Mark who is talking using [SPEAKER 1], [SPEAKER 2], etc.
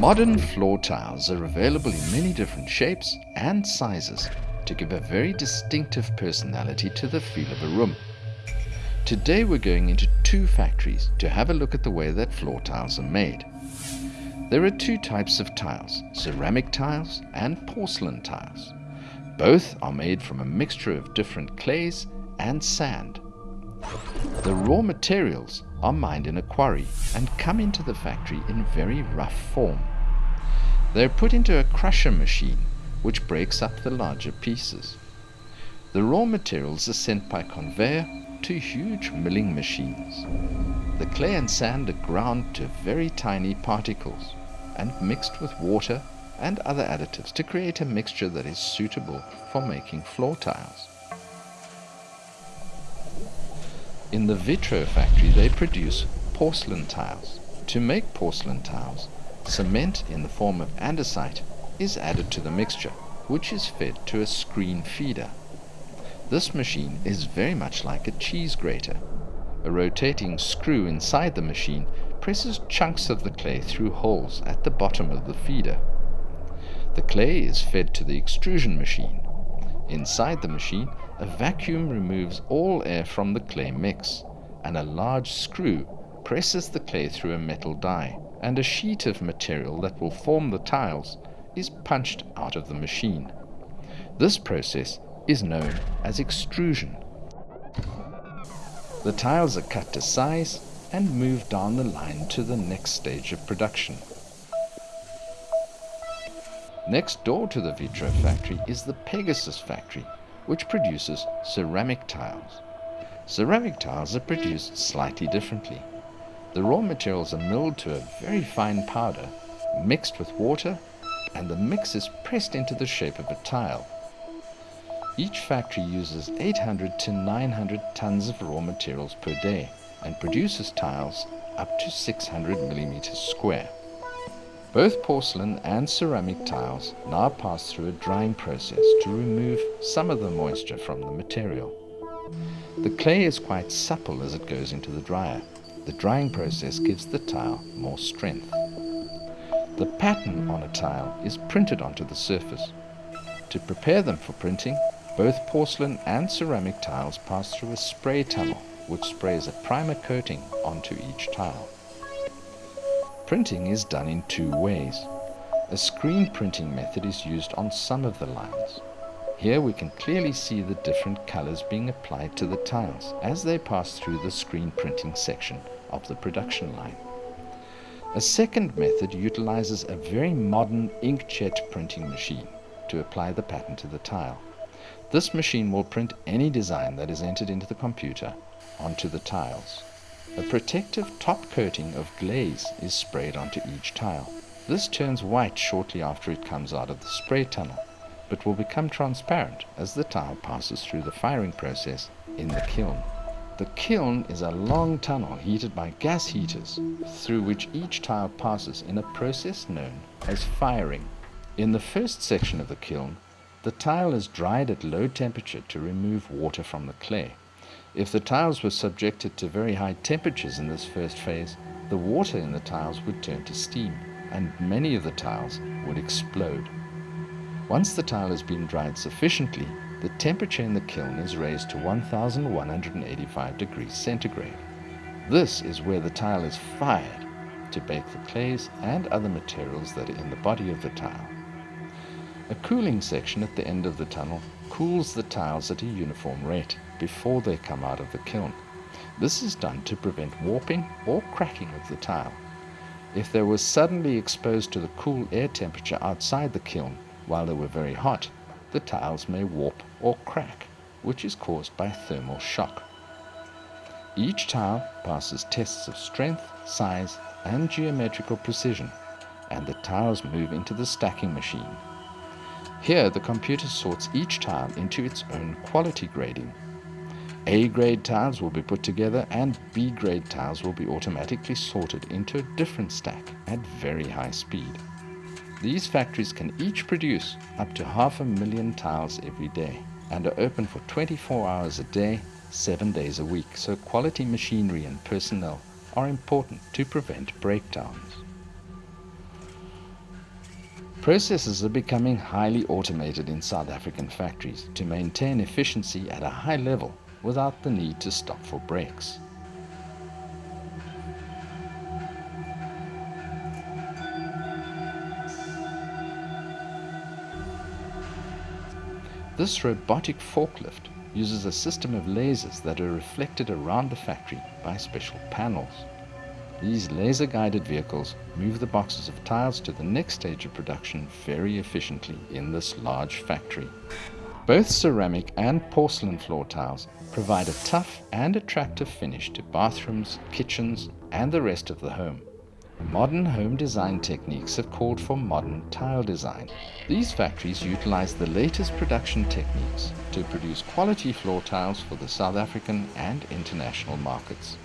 [SPEAKER 1] Modern floor tiles are available in many different shapes and sizes to give a very distinctive personality to the feel of a room. Today we're going into two factories to have a look at the way that floor tiles are made. There are two types of tiles, ceramic tiles and porcelain tiles. Both are made from a mixture of different clays and sand. The raw materials are mined in a quarry and come into the factory in very rough form. They are put into a crusher machine which breaks up the larger pieces. The raw materials are sent by conveyor to huge milling machines. The clay and sand are ground to very tiny particles and mixed with water and other additives to create a mixture that is suitable for making floor tiles. In the Vitro factory they produce porcelain tiles. To make porcelain tiles, cement in the form of andesite is added to the mixture, which is fed to a screen feeder. This machine is very much like a cheese grater. A rotating screw inside the machine presses chunks of the clay through holes at the bottom of the feeder. The clay is fed to the extrusion machine. Inside the machine, a vacuum removes all air from the clay mix, and a large screw presses the clay through a metal die, and a sheet of material that will form the tiles is punched out of the machine. This process is known as extrusion. The tiles are cut to size and moved down the line to the next stage of production. Next door to the Vitro factory is the Pegasus factory, which produces ceramic tiles. Ceramic tiles are produced slightly differently. The raw materials are milled to a very fine powder, mixed with water, and the mix is pressed into the shape of a tile. Each factory uses 800 to 900 tons of raw materials per day and produces tiles up to 600 millimeters square. Both porcelain and ceramic tiles now pass through a drying process to remove some of the moisture from the material. The clay is quite supple as it goes into the dryer. The drying process gives the tile more strength. The pattern on a tile is printed onto the surface. To prepare them for printing, both porcelain and ceramic tiles pass through a spray tunnel which sprays a primer coating onto each tile. Printing is done in two ways. A screen printing method is used on some of the lines. Here we can clearly see the different colors being applied to the tiles as they pass through the screen printing section of the production line. A second method utilizes a very modern inkjet printing machine to apply the pattern to the tile. This machine will print any design that is entered into the computer onto the tiles. A protective top coating of glaze is sprayed onto each tile. This turns white shortly after it comes out of the spray tunnel, but will become transparent as the tile passes through the firing process in the kiln. The kiln is a long tunnel heated by gas heaters through which each tile passes in a process known as firing. In the first section of the kiln, the tile is dried at low temperature to remove water from the clay. If the tiles were subjected to very high temperatures in this first phase, the water in the tiles would turn to steam, and many of the tiles would explode. Once the tile has been dried sufficiently, the temperature in the kiln is raised to 1185 degrees centigrade. This is where the tile is fired to bake the clays and other materials that are in the body of the tile. A cooling section at the end of the tunnel cools the tiles at a uniform rate before they come out of the kiln. This is done to prevent warping or cracking of the tile. If they were suddenly exposed to the cool air temperature outside the kiln while they were very hot, the tiles may warp or crack, which is caused by thermal shock. Each tile passes tests of strength, size, and geometrical precision, and the tiles move into the stacking machine. Here, the computer sorts each tile into its own quality grading a-grade tiles will be put together and B-grade tiles will be automatically sorted into a different stack at very high speed. These factories can each produce up to half a million tiles every day and are open for 24 hours a day, 7 days a week, so quality machinery and personnel are important to prevent breakdowns. Processes are becoming highly automated in South African factories to maintain efficiency at a high level without the need to stop for breaks. This robotic forklift uses a system of lasers that are reflected around the factory by special panels. These laser-guided vehicles move the boxes of tiles to the next stage of production very efficiently in this large factory. Both ceramic and porcelain floor tiles provide a tough and attractive finish to bathrooms, kitchens and the rest of the home. Modern home design techniques have called for modern tile design. These factories utilize the latest production techniques to produce quality floor tiles for the South African and international markets.